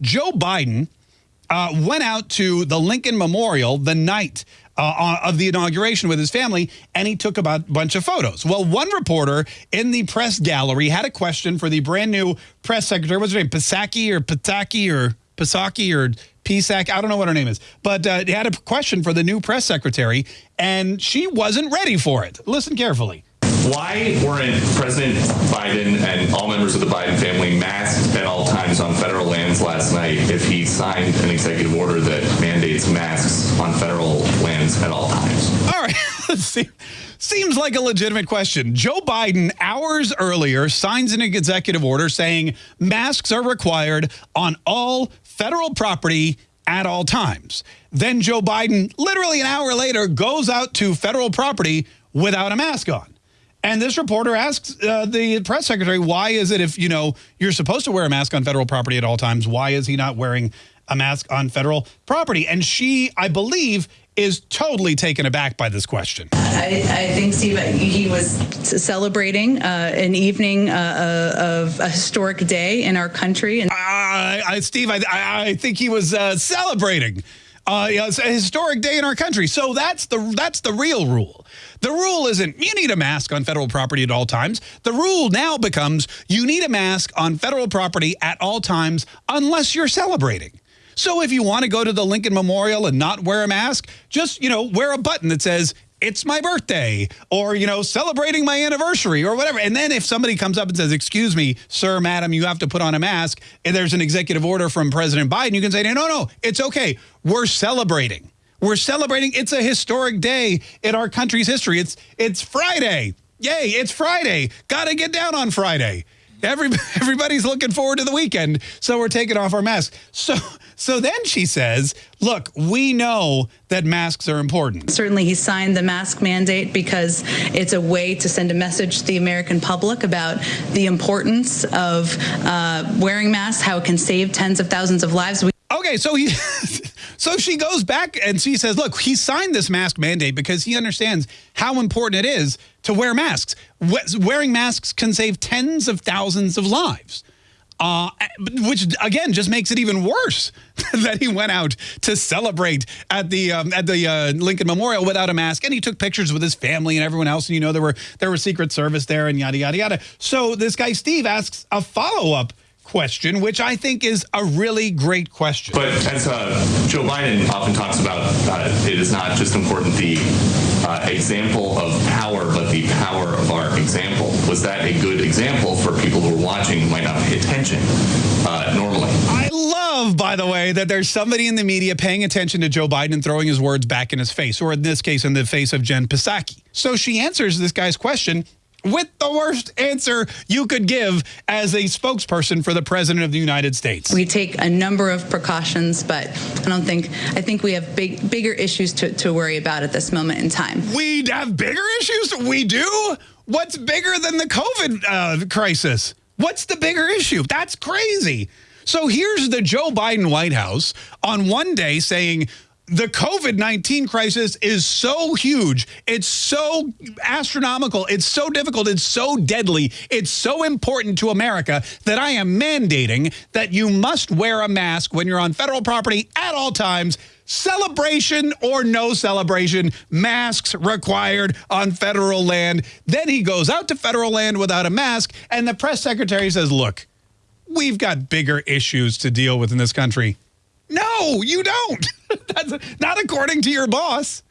Joe Biden uh, went out to the Lincoln Memorial the night uh, of the inauguration with his family, and he took about a bunch of photos. Well, one reporter in the press gallery had a question for the brand new press secretary. What's her name? Pasaki or Pataki or Pasaki or Pisak? I don't know what her name is. But uh, he had a question for the new press secretary, and she wasn't ready for it. Listen carefully. Why weren't President Biden and all members of the Biden family masked at all times on federal lands last night if he signed an executive order that mandates masks on federal lands at all times? All right. Seems like a legitimate question. Joe Biden, hours earlier, signs an executive order saying masks are required on all federal property at all times. Then Joe Biden, literally an hour later, goes out to federal property without a mask on. And this reporter asks uh, the press secretary, why is it if, you know, you're supposed to wear a mask on federal property at all times, why is he not wearing a mask on federal property? And she, I believe, is totally taken aback by this question. I, I think, Steve, he was celebrating uh, an evening uh, uh of a historic day in our country. And uh, Steve, I, I, think he was uh, celebrating uh, it's a historic day in our country. So that's the that's the real rule. The rule isn't you need a mask on federal property at all times. The rule now becomes you need a mask on federal property at all times unless you're celebrating. So if you want to go to the Lincoln Memorial and not wear a mask, just, you know, wear a button that says it's my birthday or, you know, celebrating my anniversary or whatever. And then if somebody comes up and says, excuse me, sir, madam, you have to put on a mask and there's an executive order from President Biden, you can say, no, no, it's okay. We're celebrating. We're celebrating. It's a historic day in our country's history. It's it's Friday. Yay, it's Friday. Got to get down on Friday. Every, everybody's looking forward to the weekend, so we're taking off our masks. So, so then she says, look, we know that masks are important. Certainly he signed the mask mandate because it's a way to send a message to the American public about the importance of uh, wearing masks, how it can save tens of thousands of lives. We okay, so he... So she goes back and she says, look, he signed this mask mandate because he understands how important it is to wear masks. Wearing masks can save tens of thousands of lives. Uh, which again just makes it even worse that he went out to celebrate at the um, at the uh, Lincoln Memorial without a mask, and he took pictures with his family and everyone else. And you know there were there were Secret Service there and yada yada yada. So this guy Steve asks a follow up question, which I think is a really great question. But as uh, Joe Biden often talks about, uh, it is not just important the uh, example of power, but the power of our example. Was that a good example for people who are watching who might not pay attention uh, normally? I love, by the way, that there's somebody in the media paying attention to Joe Biden and throwing his words back in his face, or in this case, in the face of Jen Psaki. So she answers this guy's question with the worst answer you could give as a spokesperson for the president of the United States. We take a number of precautions, but I don't think, I think we have big, bigger issues to, to worry about at this moment in time. We have bigger issues? We do? What's bigger than the COVID uh, crisis? What's the bigger issue? That's crazy. So here's the Joe Biden White House on one day saying, the COVID-19 crisis is so huge. It's so astronomical. It's so difficult. It's so deadly. It's so important to America that I am mandating that you must wear a mask when you're on federal property at all times. Celebration or no celebration, masks required on federal land. Then he goes out to federal land without a mask, and the press secretary says, look, we've got bigger issues to deal with in this country. No, you don't. That's not according to your boss.